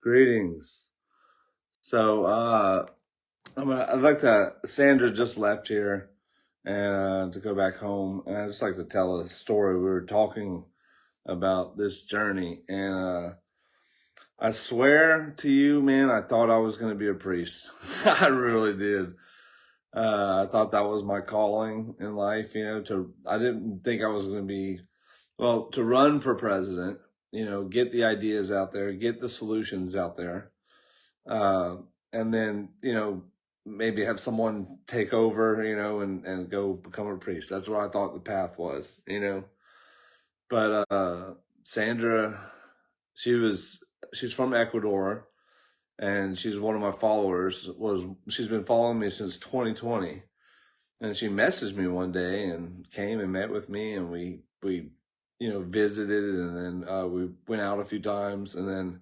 Greetings. So, uh, I'm gonna, I'd like to, Sandra just left here and, uh, to go back home. And I'd just like to tell a story. We were talking about this journey and, uh, I swear to you, man, I thought I was going to be a priest. I really did. Uh, I thought that was my calling in life, you know, to, I didn't think I was going to be, well, to run for president you know, get the ideas out there, get the solutions out there. Uh, and then, you know, maybe have someone take over, you know, and, and go become a priest. That's what I thought the path was, you know. But uh, Sandra, she was, she's from Ecuador and she's one of my followers was, she's been following me since 2020. And she messaged me one day and came and met with me and we, we you know, visited and then uh, we went out a few times and then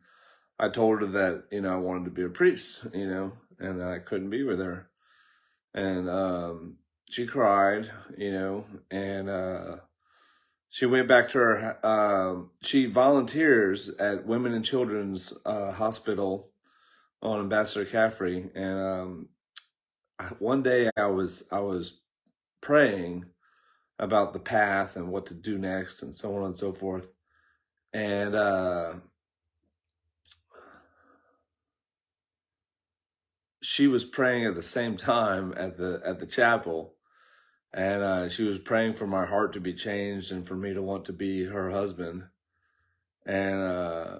I told her that, you know, I wanted to be a priest, you know, and that I couldn't be with her. And um, she cried, you know, and uh, she went back to her, uh, she volunteers at Women and Children's uh, Hospital on Ambassador Caffery. And um, one day I was, I was praying about the path and what to do next and so on and so forth. And uh, she was praying at the same time at the at the chapel, and uh, she was praying for my heart to be changed and for me to want to be her husband. And uh,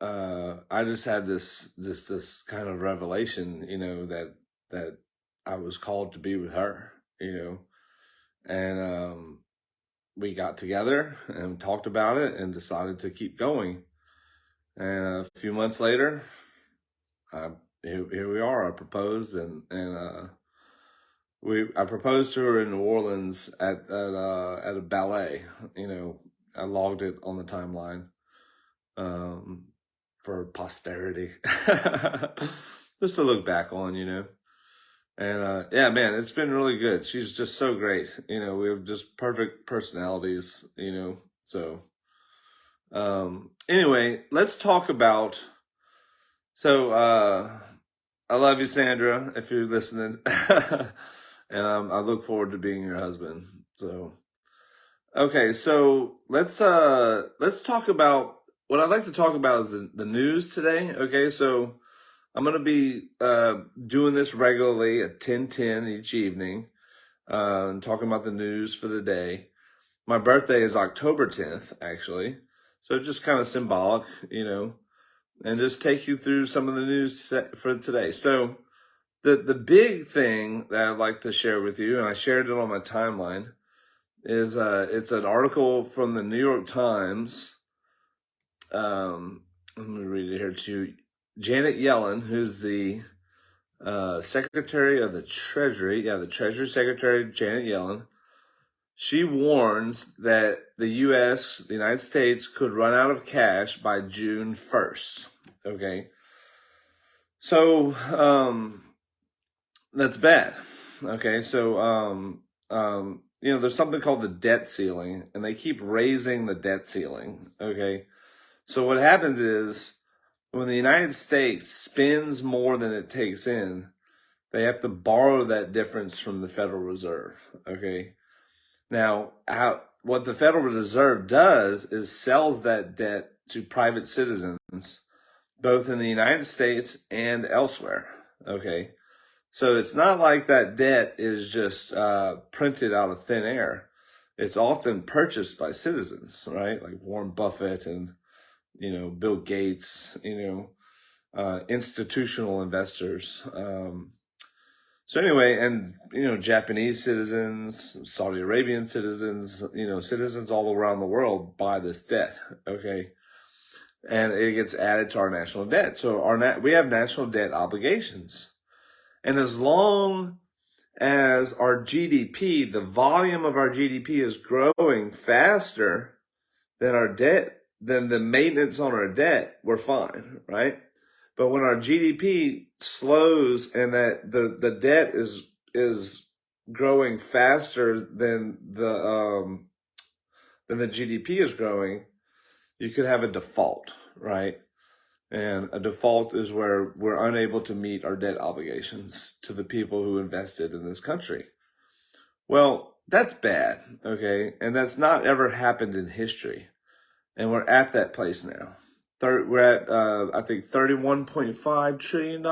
uh, I just had this this this kind of revelation, you know, that that I was called to be with her, you know and um, we got together and talked about it and decided to keep going. And a few months later, I, here, here we are. I proposed and and uh, we I proposed to her in New Orleans at at uh, at a ballet. You know, I logged it on the timeline um, for posterity, just to look back on. You know. And uh, yeah, man, it's been really good. She's just so great. You know, we have just perfect personalities, you know. So um anyway, let's talk about so uh I love you, Sandra, if you're listening. and um, I look forward to being your husband. So okay, so let's uh let's talk about what I'd like to talk about is the, the news today. Okay, so I'm going to be uh, doing this regularly at 10:10 each evening, uh, and talking about the news for the day. My birthday is October 10th, actually, so just kind of symbolic, you know, and just take you through some of the news for today. So, the the big thing that I'd like to share with you, and I shared it on my timeline, is uh, it's an article from the New York Times. Um, let me read it here to you Janet Yellen, who's the uh, Secretary of the Treasury, yeah, the Treasury Secretary, Janet Yellen, she warns that the U.S., the United States, could run out of cash by June 1st. Okay. So, um, that's bad. Okay. So, um, um, you know, there's something called the debt ceiling, and they keep raising the debt ceiling. Okay. So, what happens is, when the United States spends more than it takes in, they have to borrow that difference from the Federal Reserve. Okay. Now, how, what the Federal Reserve does is sells that debt to private citizens, both in the United States and elsewhere. Okay. So it's not like that debt is just uh, printed out of thin air. It's often purchased by citizens, right? Like Warren Buffett and you know, Bill Gates, you know, uh, institutional investors. Um, so anyway, and, you know, Japanese citizens, Saudi Arabian citizens, you know, citizens all around the world buy this debt. Okay. And it gets added to our national debt. So our, nat we have national debt obligations. And as long as our GDP, the volume of our GDP is growing faster than our debt then the maintenance on our debt, we're fine, right? But when our GDP slows and that the, the debt is, is growing faster than the, um, than the GDP is growing, you could have a default, right? And a default is where we're unable to meet our debt obligations to the people who invested in this country. Well, that's bad, okay? And that's not ever happened in history. And we're at that place now. Third, we're at, uh, I think, $31.5 trillion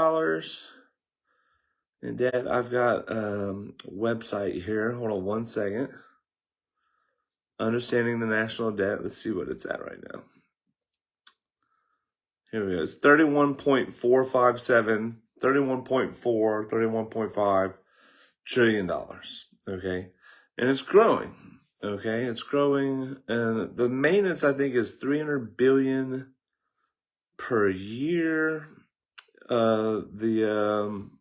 in debt. I've got um, a website here. Hold on one second. Understanding the national debt. Let's see what it's at right now. Here we go. It's 31.457, 31.4, 31.5 trillion dollars. Okay. And it's growing. Okay. It's growing. And the maintenance, I think, is 300 billion per year. Uh, the, um,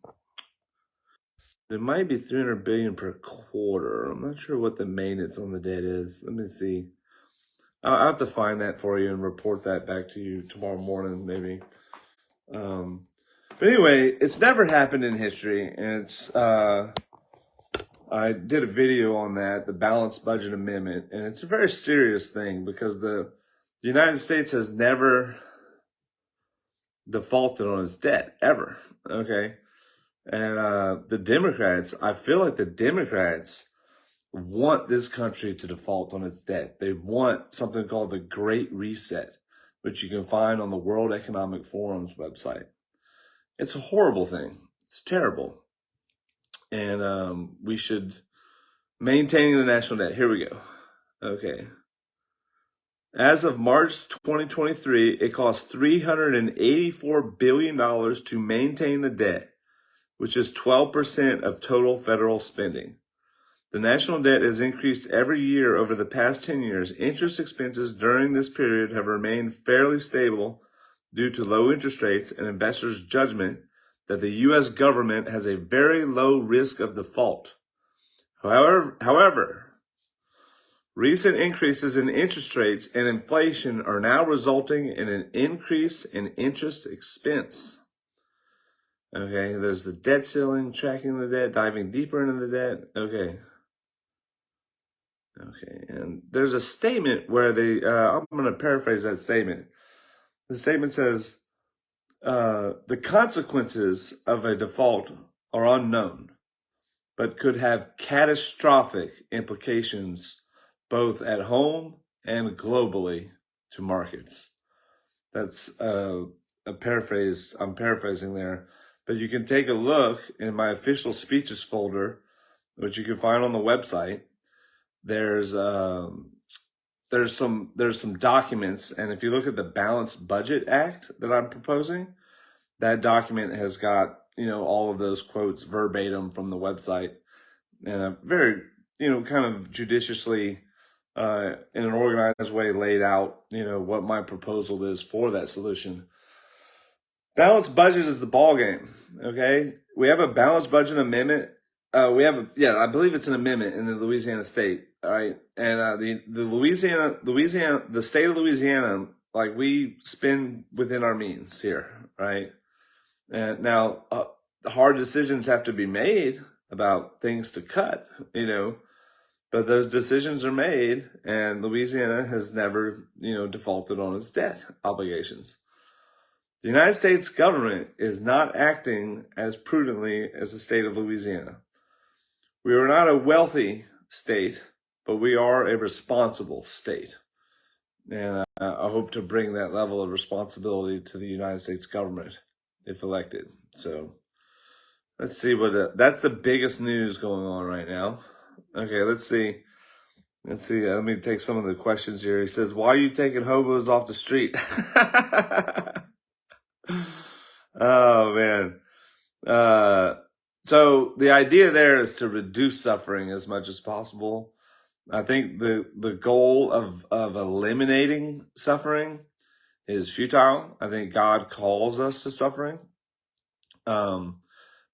it might be 300 billion per quarter. I'm not sure what the maintenance on the debt is. Let me see. I'll have to find that for you and report that back to you tomorrow morning, maybe. Um, but anyway, it's never happened in history, and it's. Uh, I did a video on that, the balanced budget amendment, and it's a very serious thing because the, the United States has never defaulted on its debt ever. Okay, and uh, the Democrats, I feel like the Democrats want this country to default on its debt. They want something called the Great Reset, which you can find on the World Economic Forum's website. It's a horrible thing. It's terrible. And um, we should maintaining the national debt. Here we go. Okay. As of March 2023, it costs $384 billion to maintain the debt, which is 12% of total federal spending. The national debt has increased every year over the past 10 years. Interest expenses during this period have remained fairly stable due to low interest rates and investors' judgment that the U.S. government has a very low risk of default. However, however, recent increases in interest rates and inflation are now resulting in an increase in interest expense. Okay, there's the debt ceiling, tracking the debt, diving deeper into the debt. Okay. Okay, and there's a statement where they, uh, I'm going to paraphrase that statement. The statement says, uh, the consequences of a default are unknown, but could have catastrophic implications both at home and globally to markets. That's uh, a paraphrase, I'm paraphrasing there, but you can take a look in my official speeches folder, which you can find on the website there's um, there's some there's some documents, and if you look at the Balanced Budget Act that I'm proposing, that document has got you know all of those quotes verbatim from the website, and a very you know kind of judiciously uh, in an organized way laid out you know what my proposal is for that solution. Balanced budget is the ball game. Okay, we have a balanced budget amendment. Uh, we have a yeah, I believe it's an amendment in the Louisiana state right. And uh, the the Louisiana Louisiana the state of Louisiana like we spend within our means here, right? And now uh, hard decisions have to be made about things to cut, you know, but those decisions are made, and Louisiana has never, you know, defaulted on its debt obligations. The United States government is not acting as prudently as the state of Louisiana. We are not a wealthy state but we are a responsible state. And uh, I hope to bring that level of responsibility to the United States government if elected. So let's see what that's the biggest news going on right now. Okay, let's see. Let's see. Uh, let me take some of the questions here. He says, "Why are you taking hobos off the street?" oh man. Uh, so the idea there is to reduce suffering as much as possible. I think the the goal of of eliminating suffering is futile. I think God calls us to suffering, um,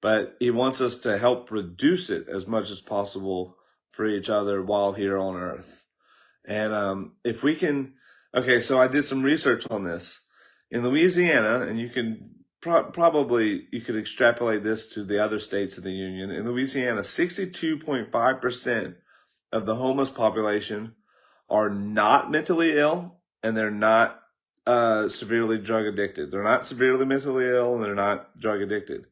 but He wants us to help reduce it as much as possible for each other while here on Earth. And um, if we can, okay, so I did some research on this in Louisiana, and you can pro- probably you could extrapolate this to the other states of the union. In Louisiana, sixty-two point five percent of the homeless population are not mentally ill and they're not uh, severely drug addicted. They're not severely mentally ill and they're not drug addicted.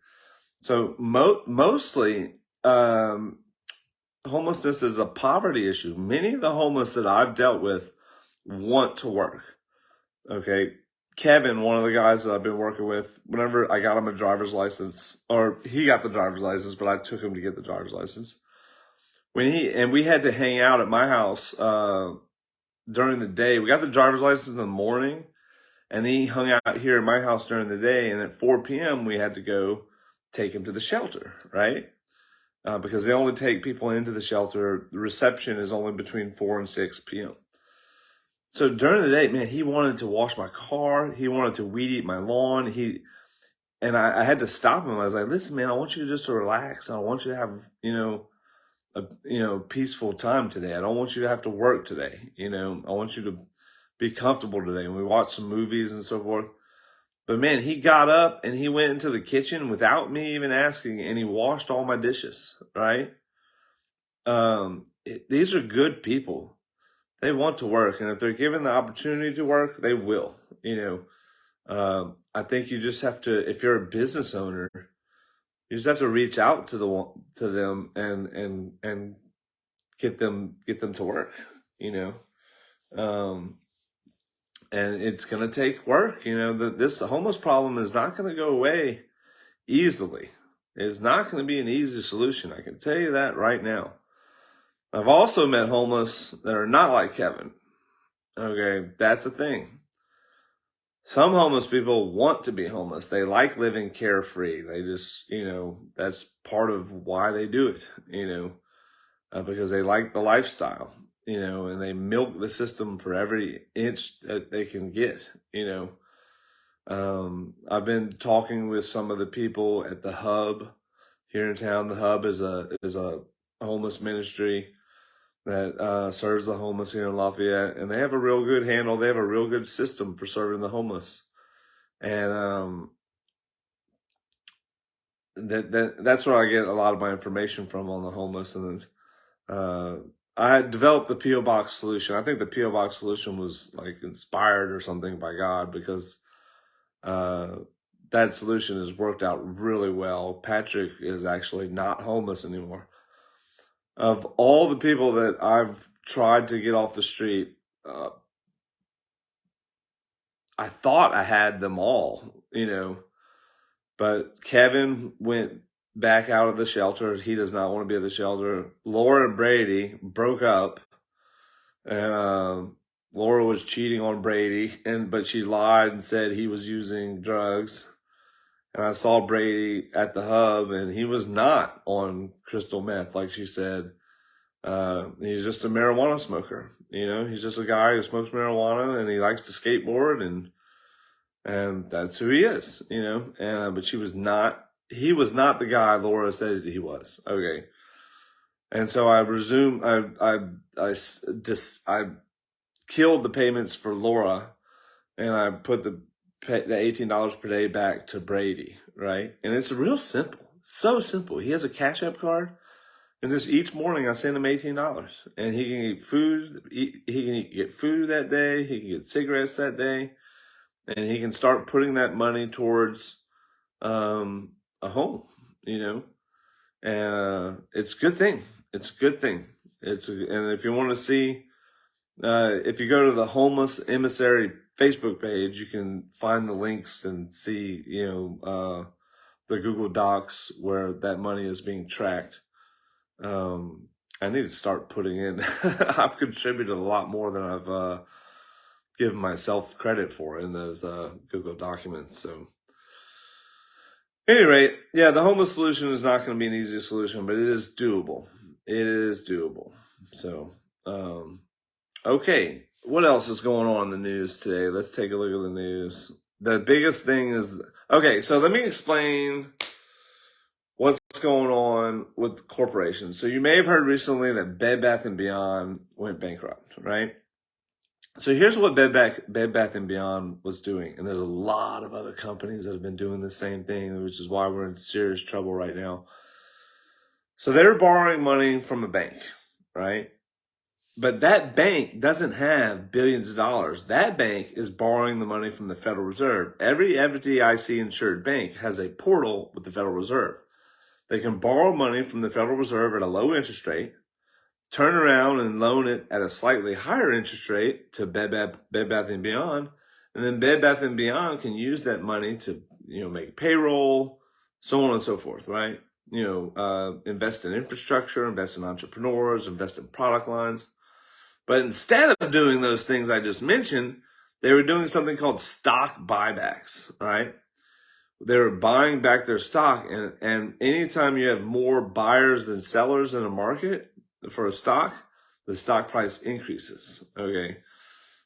So mo- mostly, um, homelessness is a poverty issue. Many of the homeless that I've dealt with want to work. Okay. Kevin, one of the guys that I've been working with, whenever I got him a driver's license, or he got the driver's license, but I took him to get the driver's license. When he, and we had to hang out at my house, uh, during the day. We got the driver's license in the morning and he hung out here at my house during the day. And at 4 p.m., we had to go take him to the shelter, right? Uh, because they only take people into the shelter. The reception is only between 4 and 6 p.m. So during the day, man, he wanted to wash my car. He wanted to weed eat my lawn. He, and I, I had to stop him. I was like, listen, man, I want you to just relax. I want you to have, you know, a, you know, peaceful time today. I don't want you to have to work today. You know, I want you to be comfortable today. And we watched some movies and so forth. But man, he got up and he went into the kitchen without me even asking and he washed all my dishes, right? Um, it, these are good people. They want to work. And if they're given the opportunity to work, they will, you know. Um, I think you just have to, if you're a business owner, you just have to reach out to the to them and and and get them get them to work, you know. Um, and it's going to take work. You know, the, this homeless problem is not going to go away easily. It's not going to be an easy solution. I can tell you that right now. I've also met homeless that are not like Kevin. Okay, that's the thing. Some homeless people want to be homeless. They like living carefree. They just, you know, that's part of why they do it, you know, uh, because they like the lifestyle you know, and they milk the system for every inch that they can get, you know. Um, I've been talking with some of the people at the hub here in town. The hub is a is a homeless ministry that uh, serves the homeless here in Lafayette, and they have a real good handle. They have a real good system for serving the homeless, and um, that that that's where I get a lot of my information from on the homeless and. Uh, I developed the PO box solution. I think the PO box solution was like inspired or something by God because uh, that solution has worked out really well. Patrick is actually not homeless anymore. Of all the people that I've tried to get off the street, uh, I thought I had them all, you know, but Kevin went back out of the shelter. He does not want to be at the shelter. Laura and Brady broke up, and uh, Laura was cheating on Brady, and but she lied and said he was using drugs. And I saw Brady at the hub, and he was not on crystal meth, like she said. Uh, he's just a marijuana smoker. You know, he's just a guy who smokes marijuana, and he likes to skateboard, and and that's who he is. You know, and uh, but she was not he was not the guy Laura said he was. Okay. And so I resumed, I, I, I just, I killed the payments for Laura and I put the, the $18 per day back to Brady, right? And it's real simple. So simple. He has a Cash App card. And just each morning I send him $18 and he can eat food. He, he can get food that day. He can get cigarettes that day and he can start putting that money towards, um, a home, you know, and uh, it's a good thing. It's a good thing. It's a, and if you want to see, uh, if you go to the homeless emissary Facebook page, you can find the links and see, you know, uh, the Google Docs where that money is being tracked. Um, I need to start putting in. I've contributed a lot more than I've uh, given myself credit for in those uh, Google documents. So any rate, yeah, the homeless solution is not going to be an easy solution, but it is doable. It is doable. So, um, okay, what else is going on in the news today? Let's take a look at the news. The biggest thing is okay. So let me explain what's going on with corporations. So you may have heard recently that Bed Bath and Beyond went bankrupt, right? So here's what Bed Bath, Bed Bath and Beyond was doing, and there's a lot of other companies that have been doing the same thing, which is why we're in serious trouble right now. So they're borrowing money from a bank, right? But that bank doesn't have billions of dollars. That bank is borrowing the money from the Federal Reserve. Every FDIC insured bank has a portal with the Federal Reserve. They can borrow money from the Federal Reserve at a low interest rate, turn around and loan it at a slightly higher interest rate to Bed Bath, Bed Bath and Beyond, and then Bed Bath and Beyond can use that money to you know make payroll, so on and so forth, right? You know, uh, invest in infrastructure, invest in entrepreneurs, invest in product lines. But instead of doing those things I just mentioned, they were doing something called stock buybacks, right? They were buying back their stock. And, and anytime you have more buyers than sellers in a market for a stock, the stock price increases. Okay.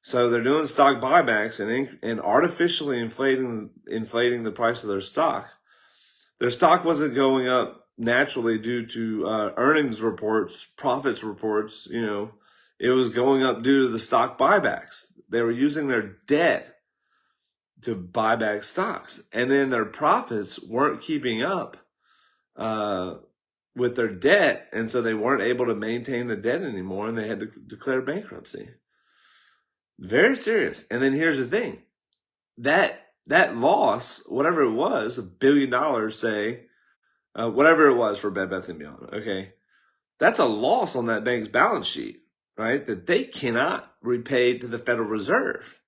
So they're doing stock buybacks and, and artificially inflating, inflating the price of their stock. Their stock wasn't going up naturally due to uh, earnings reports, profits reports, you know, it was going up due to the stock buybacks. They were using their debt to buy back stocks. And then their profits weren't keeping up uh, with their debt. And so they weren't able to maintain the debt anymore and they had to declare bankruptcy. Very serious. And then here's the thing that that loss, whatever it was, a billion dollars, say, uh, whatever it was for Bed Bath and Beyond, okay, that's a loss on that bank's balance sheet right? That they cannot repay to the Federal Reserve.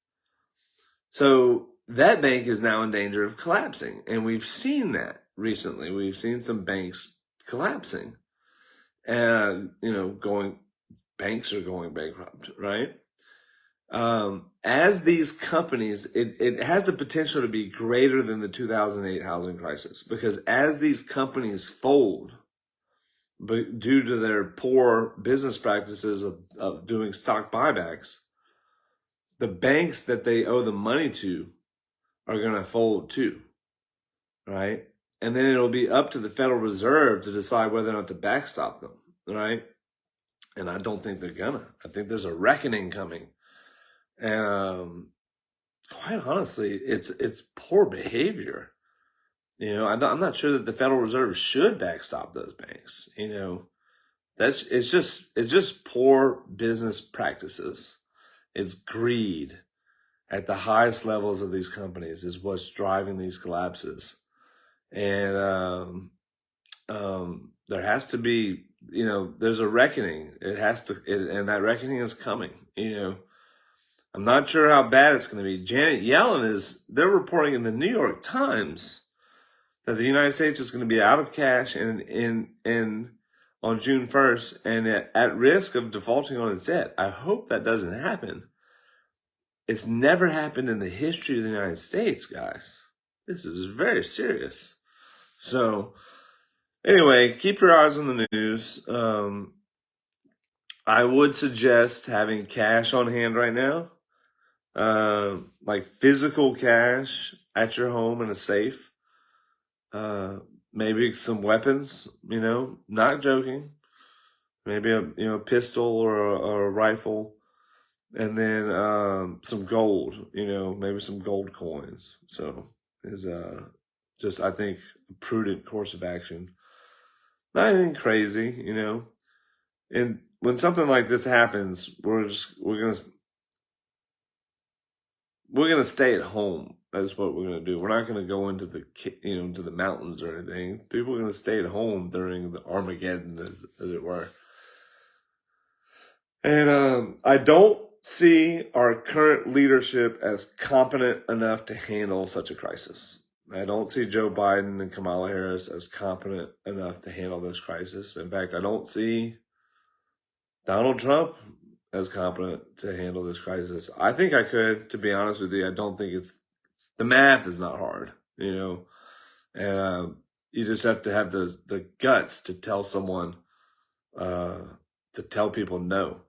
So that bank is now in danger of collapsing. And we've seen that recently. We've seen some banks collapsing and, you know, going, banks are going bankrupt, right? Um, as these companies, it, it has the potential to be greater than the 2008 housing crisis because as these companies fold, but due to their poor business practices of, of doing stock buybacks, the banks that they owe the money to are going to fold too, right? And then it'll be up to the Federal Reserve to decide whether or not to backstop them, right? And I don't think they're gonna. I think there's a reckoning coming, and um, quite honestly, it's it's poor behavior you know, I'm not sure that the Federal Reserve should backstop those banks. You know, that's it's just it's just poor business practices. It's greed at the highest levels of these companies is what's driving these collapses, and um, um, there has to be you know there's a reckoning. It has to, it, and that reckoning is coming. You know. I'm not sure how bad it's going to be. Janet Yellen is, they're reporting in the New York Times that the United States is going to be out of cash and in in on June 1st and at, at risk of defaulting on its debt. I hope that doesn't happen. It's never happened in the history of the United States, guys. This is very serious. So, anyway, keep your eyes on the news. Um, I would suggest having cash on hand right now, uh, like physical cash at your home in a safe uh, maybe some weapons, you know, not joking. Maybe a you know pistol or a, a rifle, and then um, some gold. You know, maybe some gold coins. So is uh just I think a prudent course of action. Not anything crazy, you know. And when something like this happens, we're just we're gonna we're gonna stay at home that's what we're to do. We're not going to go into the you know into the mountains or anything. People are going to stay at home during the Armageddon, as, as it were. And um, I don't see our current leadership as competent enough to handle such a crisis. I don't see Joe Biden and Kamala Harris as competent enough to handle this crisis. In fact, I don't see Donald Trump as competent to handle this crisis. I think I could, to be honest with you. I don't think it's the math is not hard, you know, and uh, you just have to have the the guts to tell someone, uh, to tell people no.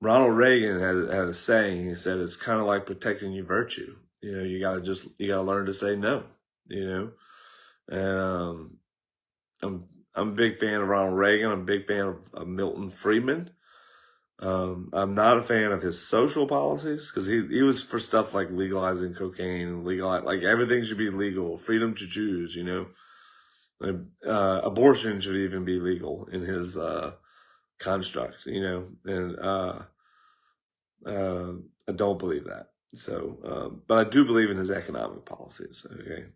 Ronald Reagan had, had a saying. He said it's kind of like protecting your virtue. You know, you gotta just you gotta learn to say no. You know, and um, I'm I'm a big fan of Ronald Reagan. I'm a big fan of, of Milton Friedman. Um, I'm not a fan of his social policies because he, he was for stuff like legalizing cocaine, legal like everything should be legal, freedom to choose, you know. Uh, abortion should even be legal in his uh, construct, you know. And uh, Uh, I don't believe that. So, um, but I do believe in his economic policies. Okay,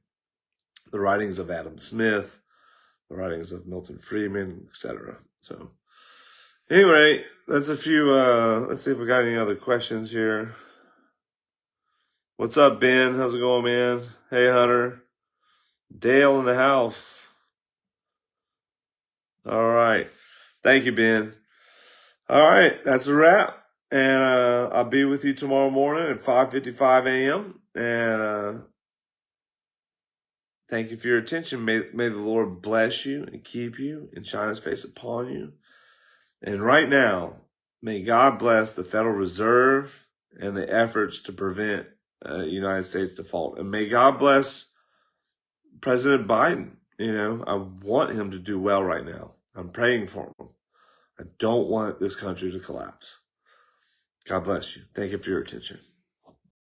the writings of Adam Smith, the writings of Milton Friedman, etc. So, anyway, that's a few. Uh, let's see if we got any other questions here. What's up, Ben? How's it going, man? Hey, Hunter. Dale in the house. All right. Thank you, Ben. All right, that's a wrap. And uh, I'll be with you tomorrow morning at 5.55 a.m. And uh, thank you for your attention. May, may the Lord bless you and keep you and shine his face upon you. And right now, may God bless the Federal Reserve and the efforts to prevent uh, United States default. And may God bless President Biden. You know, I want him to do well right now. I'm praying for him. I don't want this country to collapse. God bless you. Thank you for your attention.